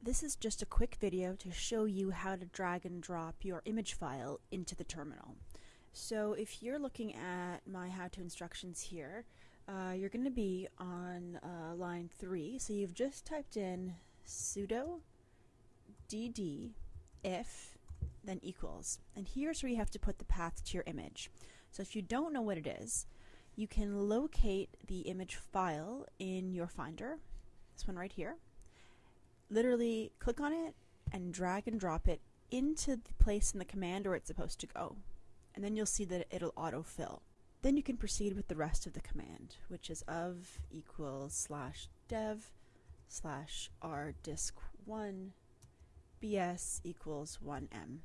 This is just a quick video to show you how to drag and drop your image file into the terminal. So if you're looking at my how-to instructions here, uh, you're going to be on uh, line 3. So you've just typed in sudo dd if then equals. And here's where you have to put the path to your image. So if you don't know what it is, you can locate the image file in your Finder, this one right here, literally click on it and drag and drop it into the place in the command where it's supposed to go. And then you'll see that it'll autofill. Then you can proceed with the rest of the command, which is of equals slash dev slash r disk1 bs equals 1m.